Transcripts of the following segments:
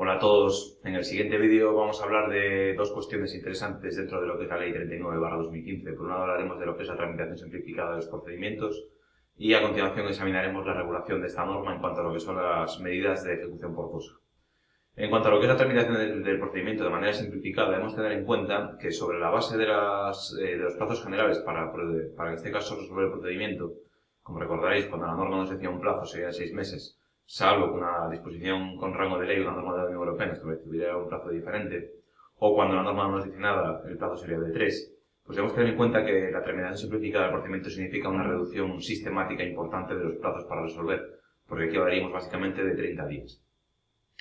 Hola a todos. En el siguiente vídeo vamos a hablar de dos cuestiones interesantes dentro de lo que es la Ley 39-2015. Por un lado hablaremos de lo que es la tramitación simplificada de los procedimientos y a continuación examinaremos la regulación de esta norma en cuanto a lo que son las medidas de ejecución forzosa. En cuanto a lo que es la tramitación del, procedimiento de manera simplificada, debemos tener en cuenta que sobre la base de, eh, los plazos generales para, para en este caso resolver el procedimiento, como recordaréis, cuando la norma nos decía un plazo sería de seis meses, salvo que una disposición con rango de ley, una norma de la Unión Europea, estableciera un plazo diferente, o cuando la norma no nos dice nada, el plazo sería de tres, pues debemos tener en cuenta que la terminación simplificada del procedimiento significa una reducción sistemática importante de los plazos para resolver, porque aquí hablaríamos básicamente de 30 días.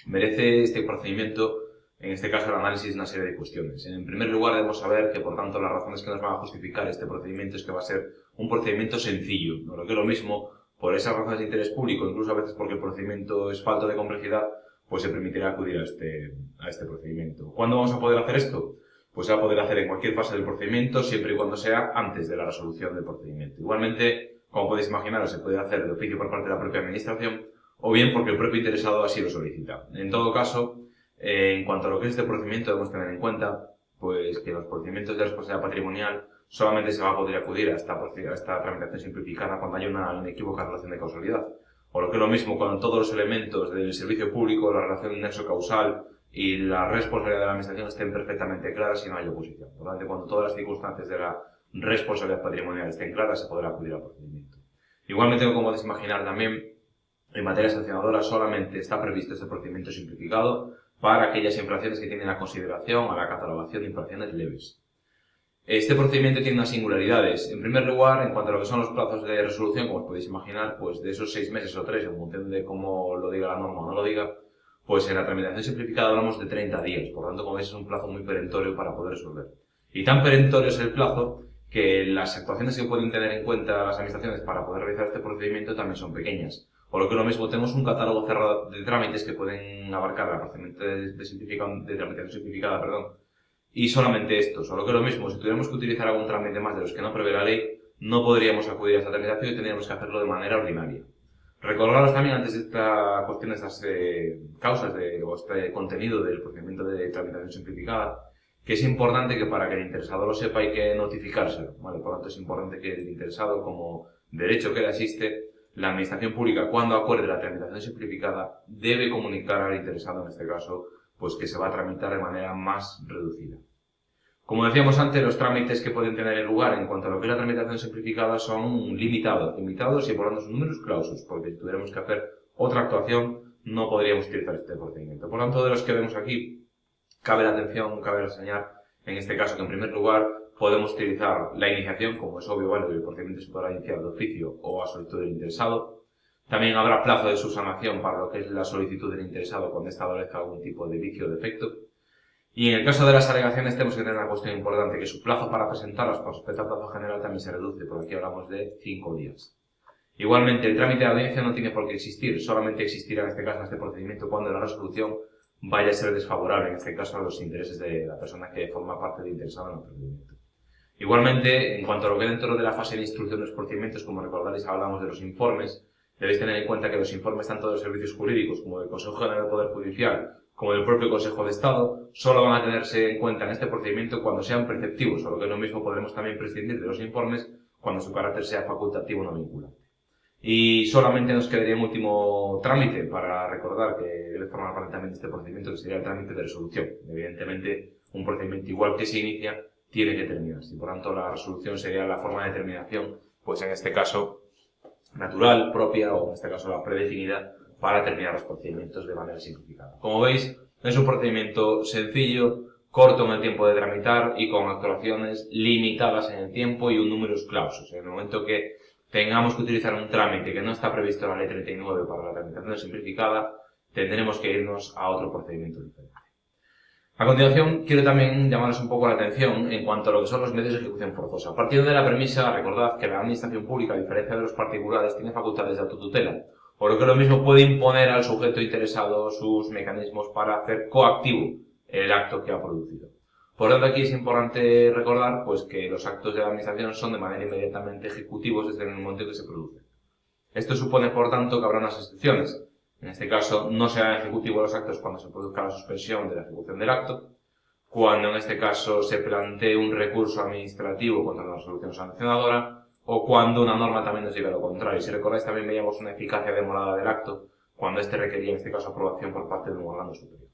Merece este procedimiento, en este caso, el análisis una serie de cuestiones. En primer lugar, debemos saber que, por tanto, las razones que nos van a justificar este procedimiento es que va a ser un procedimiento sencillo, lo que es lo mismo por esas razones de interés público, incluso a veces porque el procedimiento es falto de complejidad, pues se permitirá acudir a este, a este procedimiento. ¿Cuándo vamos a poder hacer esto? Pues se va a poder hacer en cualquier fase del procedimiento, siempre y cuando sea antes de la resolución del procedimiento. Igualmente, como podéis imaginar, se puede hacer de oficio por parte de la propia administración, o bien porque el propio interesado así lo solicita. En todo caso, eh, en cuanto a lo que es este procedimiento, debemos tener en cuenta pues que los procedimientos de responsabilidad patrimonial solamente se va a poder acudir a esta, esta tramitación simplificada cuando haya una inequívoca relación de causalidad. O lo que es lo mismo, cuando todos los elementos del servicio público, la relación de nexo causal y la responsabilidad de la administración estén perfectamente claras y no hay oposición. Por lo tanto, cuando todas las circunstancias de la responsabilidad patrimonial estén claras, se podrá acudir al procedimiento. Igualmente, como podéis imaginar también, en materia sancionadora solamente está previsto este procedimiento simplificado para aquellas infracciones que tienen la consideración a la catalogación de infracciones leves. Este procedimiento tiene unas singularidades. En primer lugar, en cuanto a lo que son los plazos de resolución, como os podéis imaginar, pues de esos seis meses o tres, en función de cómo lo diga la norma o no lo diga, pues en la tramitación simplificada hablamos de 30 días. Por lo tanto, como veis, es un plazo muy perentorio para poder resolver. Y tan perentorio es el plazo que las actuaciones que pueden tener en cuenta las administraciones para poder realizar este procedimiento también son pequeñas. Por lo que lo mismo, tenemos un catálogo cerrado de trámites que pueden abarcar el procedimiento de tramitación simplificada, perdón, y solamente esto, solo que lo mismo, si tuviéramos que utilizar algún trámite más de los que no prevé la ley, no podríamos acudir a esta tramitación y tendríamos que hacerlo de manera ordinaria. Recordaros también antes de esta cuestión, estas eh, causas de, o este contenido del procedimiento de tramitación simplificada, que es importante que para que el interesado lo sepa hay que notificárselo. Por lo tanto es importante que el interesado, como derecho que le asiste, la administración pública, cuando acuerde la tramitación simplificada, debe comunicar al interesado, en este caso, pues que se va a tramitar de manera más reducida. Como decíamos antes, los trámites que pueden tener lugar en cuanto a lo que es la tramitación simplificada son limitados, limitados y por son números clausos, porque si tuviéramos que hacer otra actuación no podríamos utilizar este procedimiento. Por lo tanto, de los que vemos aquí, cabe la atención, cabe reseñar en este caso que en primer lugar podemos utilizar la iniciación, como es obvio, vale, el procedimiento se podrá iniciar de oficio o a solicitud del interesado, también habrá plazo de subsanación para lo que es la solicitud del interesado cuando establezca algún tipo de vicio o defecto. Y en el caso de las alegaciones tenemos que tener una cuestión importante, que su plazo para presentarlas con respecto al plazo general también se reduce, porque aquí hablamos de cinco días. Igualmente, el trámite de audiencia no tiene por qué existir, solamente existirá en este caso, en este procedimiento, cuando la resolución vaya a ser desfavorable, en este caso, a los intereses de la persona que forma parte del interesado en el procedimiento. Igualmente, en cuanto a lo que dentro de la fase de instrucción de los procedimientos, como recordaréis, hablamos de los informes, Debéis tener en cuenta que los informes tanto de los servicios jurídicos como del Consejo General del Poder Judicial como del propio Consejo de Estado solo van a tenerse en cuenta en este procedimiento cuando sean preceptivos, o lo que lo mismo podremos también prescindir de los informes cuando su carácter sea facultativo no vinculante. Y solamente nos quedaría un último trámite para recordar que debe formar parte también de este procedimiento, que sería el trámite de resolución. Evidentemente, un procedimiento igual que se inicia, tiene que terminarse. Y por tanto, la resolución sería la forma de terminación, pues en este caso, natural, propia o en este caso la predefinida para terminar los procedimientos de manera simplificada. Como veis, es un procedimiento sencillo, corto en el tiempo de tramitar y con actuaciones limitadas en el tiempo y un número clausos. En el momento que tengamos que utilizar un trámite que no está previsto en la ley 39 para la tramitación simplificada, tendremos que irnos a otro procedimiento diferente. A continuación, quiero también llamaros un poco la atención en cuanto a lo que son los medios de ejecución forzosa. Partiendo de la premisa, recordad que la administración pública, a diferencia de los particulares, tiene facultades de autotutela, o lo que lo mismo puede imponer al sujeto interesado sus mecanismos para hacer coactivo el acto que ha producido. Por tanto, aquí es importante recordar pues, que los actos de la administración son de manera inmediatamente ejecutivos desde el momento en que se producen. Esto supone, por tanto, que habrá unas excepciones. En este caso, no serán ejecutivos los actos cuando se produzca la suspensión de la ejecución del acto, cuando en este caso se plantee un recurso administrativo contra la resolución sancionadora, o cuando una norma también nos diga lo contrario. Si recordáis, también veíamos una eficacia demorada del acto, cuando este requería, en este caso, aprobación por parte de un órgano superior.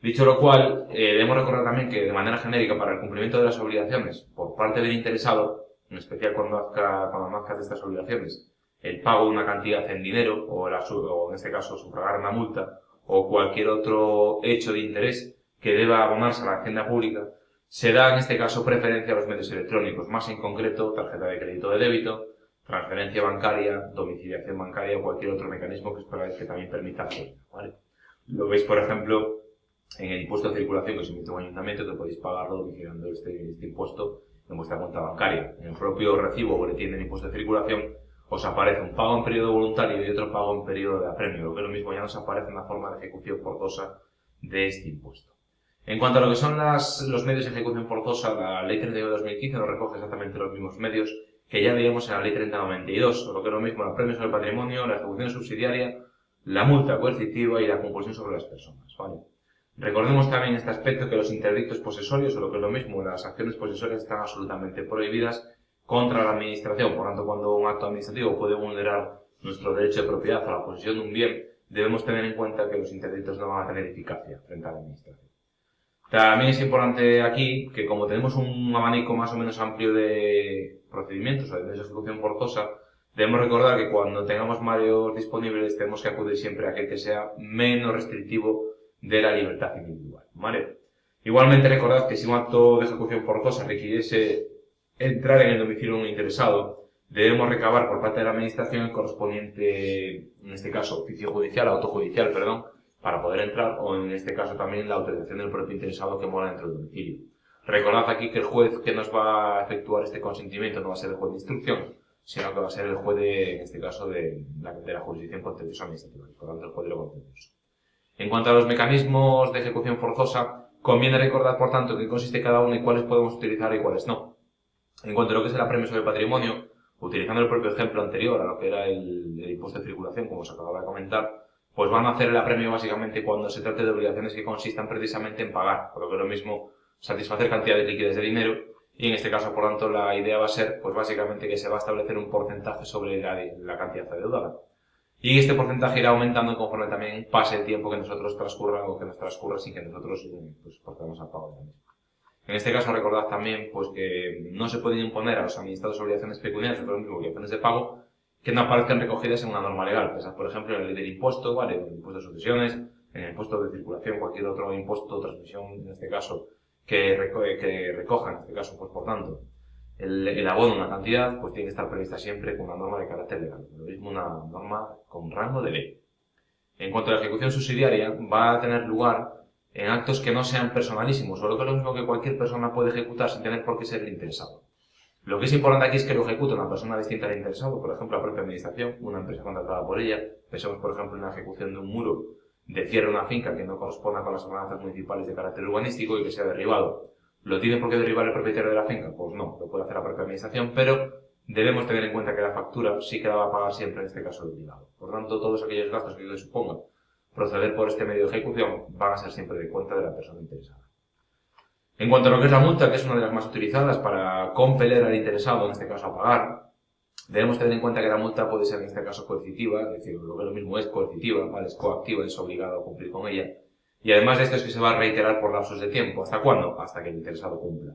Dicho lo cual, eh, debemos recordar también que, de manera genérica, para el cumplimiento de las obligaciones por parte del interesado, en especial cuando cuando de estas obligaciones, el pago de una cantidad en dinero, o, o en este caso sufragar una multa, o cualquier otro hecho de interés que deba abonarse a la hacienda pública, se da en este caso preferencia a los medios electrónicos, más en concreto tarjeta de crédito de débito, transferencia bancaria, domiciliación bancaria o cualquier otro mecanismo que esperáis que también permita hacerlo. ¿vale? Lo veis, por ejemplo, en el impuesto de circulación que os emite un ayuntamiento, que podéis pagarlo domiciliando este, este impuesto en vuestra cuenta bancaria. En el propio recibo o boletín del impuesto de circulación os aparece un pago en periodo voluntario y otro pago en periodo de apremio, lo que es lo mismo ya nos aparece una forma de ejecución forzosa de este impuesto. En cuanto a lo que son los medios de ejecución forzosa, la Ley 32 de 2015 nos recoge exactamente los mismos medios que ya veíamos en la Ley 3092, o lo que es lo mismo, los premios sobre el patrimonio, la ejecución subsidiaria, la multa coercitiva y la compulsión sobre las personas. Recordemos también este aspecto que los interdictos posesorios, o lo que es lo mismo, las acciones posesorias están absolutamente prohibidas contra la administración. Por tanto, cuando un acto administrativo puede vulnerar nuestro derecho de propiedad a la posesión de un bien, debemos tener en cuenta que los interdictos no van a tener eficacia frente a la administración. También es importante aquí que como tenemos un abanico más o menos amplio de procedimientos o de ejecución forzosa, debemos recordar que cuando tengamos varios disponibles tenemos que acudir siempre a aquel que sea menos restrictivo de la libertad individual. Igualmente recordad que si un acto de ejecución forzosa requiriese entrar en el domicilio de un interesado, debemos recabar por parte de la administración el correspondiente, en este caso, oficio judicial, autojudicial, perdón, para poder entrar, o en este caso también la autorización del propio interesado que mora dentro del domicilio. Recordad aquí que el juez que nos va a efectuar este consentimiento no va a ser el juez de instrucción, sino que va a ser el juez de, en este caso, de la, de la jurisdicción contenciosa administrativa, por tanto el juez de lo contencioso. En cuanto a los mecanismos de ejecución forzosa, conviene recordar, por tanto, qué consiste cada uno y cuáles podemos utilizar y cuáles no. En cuanto a lo que es el apremio sobre patrimonio, utilizando el propio ejemplo anterior a lo que era el, impuesto de circulación, como os acababa de comentar, pues van a hacer el apremio básicamente cuando se trate de obligaciones que consistan precisamente en pagar, por lo que es lo mismo satisfacer cantidades líquidas de dinero y en este caso, por tanto, la idea va a ser, pues básicamente que se va a establecer un porcentaje sobre la, la cantidad adeudada. Y este porcentaje irá aumentando conforme también pase el tiempo que nosotros transcurra o que nos transcurra sin que nosotros pues, portemos a pago de mismo. En este caso, recordad también pues, que no se pueden imponer a los administrados obligaciones pecuniarias, por ejemplo, obligaciones de pago, que no aparezcan recogidas en una norma legal. Pensad, por ejemplo, en la ley del impuesto, ¿vale? En el impuesto de sucesiones, en el impuesto de circulación, cualquier otro impuesto o transmisión, en este caso, que, que recoja, en este caso, pues por tanto, el, el abono una cantidad, pues tiene que estar prevista siempre con una norma de carácter legal. Lo mismo una norma con rango de ley. En cuanto a la ejecución subsidiaria, va a tener lugar en actos que no sean personalísimos, o lo que es lo mismo que cualquier persona puede ejecutar sin tener por qué ser el interesado. Lo que es importante aquí es que lo ejecute una persona distinta al interesado, por ejemplo, la propia administración, una empresa contratada por ella. Pensemos, por ejemplo, en la ejecución de un muro de cierre de una finca que no corresponda con las ordenanzas municipales de carácter urbanístico y que sea derribado. ¿Lo tiene por qué derribar el propietario de la finca? Pues no, lo puede hacer la propia administración, pero debemos tener en cuenta que la factura sí que la va a pagar siempre en este caso el obligado. Por tanto, todos aquellos gastos que supongan proceder por este medio de ejecución van a ser siempre de cuenta de la persona interesada. En cuanto a lo que es la multa, que es una de las más utilizadas para compeler al interesado, en este caso a pagar, debemos tener en cuenta que la multa puede ser en este caso coercitiva, es decir, lo que lo mismo es coercitiva, ¿vale? es coactiva, es obligado a cumplir con ella. Y además de esto es que se va a reiterar por lapsos de tiempo. ¿Hasta cuándo? Hasta que el interesado cumpla.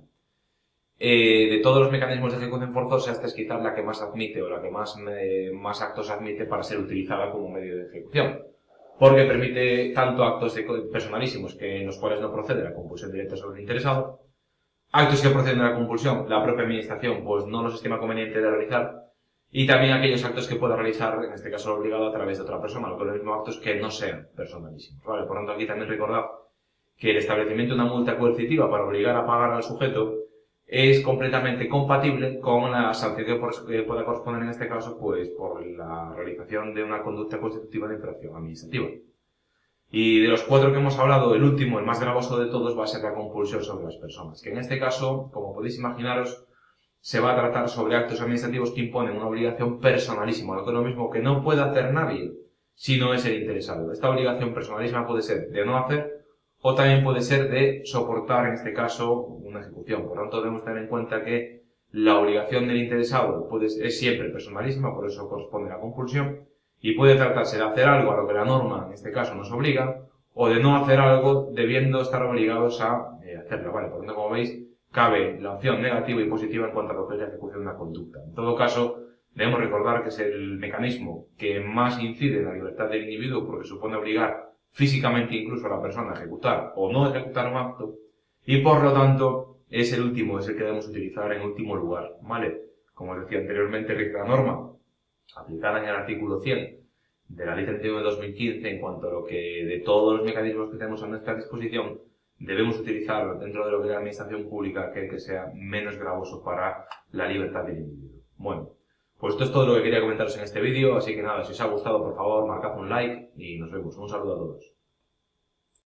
Eh, de todos los mecanismos de ejecución forzosa, esta es quizás la que más admite o la que más, eh, más actos admite para ser utilizada como medio de ejecución porque permite tanto actos personalísimos que en los cuales no procede la compulsión directa sobre el interesado, actos que proceden de la compulsión, la propia administración pues no los estima conveniente de realizar, y también aquellos actos que pueda realizar, en este caso obligado, a través de otra persona, lo que es lo mismo actos que no sean personalísimos. ¿vale? Por tanto, aquí también recordad que el establecimiento de una multa coercitiva para obligar a pagar al sujeto es completamente compatible con la sanción que pueda corresponder en este caso pues por la realización de una conducta constitutiva de infracción administrativa. Y de los cuatro que hemos hablado, el último, el más gravoso de todos, va a ser la compulsión sobre las personas, que en este caso, como podéis imaginaros, se va a tratar sobre actos administrativos que imponen una obligación personalísima, lo que es lo mismo que no puede hacer nadie si no es el interesado. Esta obligación personalísima puede ser de no hacer o también puede ser de soportar, en este caso, una ejecución. Por lo tanto, debemos tener en cuenta que la obligación del interesado puede, es siempre personalísima, por eso corresponde a la compulsión, y puede tratarse de hacer algo a lo que la norma, en este caso, nos obliga, o de no hacer algo debiendo estar obligados a eh, hacerlo. Vale, por lo tanto, como veis, cabe la opción negativa y positiva en cuanto a lo que es la ejecución de una conducta. En todo caso, debemos recordar que es el mecanismo que más incide en la libertad del individuo porque supone obligar físicamente incluso a la persona ejecutar o no ejecutar un acto y por lo tanto es el último, es el que debemos utilizar en último lugar, ¿vale? Como os decía anteriormente, la norma aplicada en el artículo 100 de la Ley 31 de 2015 en cuanto a lo que de todos los mecanismos que tenemos a nuestra disposición debemos utilizar dentro de lo que es la administración pública que, que sea menos gravoso para la libertad del individuo. Bueno, pues esto es todo lo que quería comentaros en este vídeo, así que nada, si os ha gustado por favor marcad un like y nos vemos. Un saludo a todos.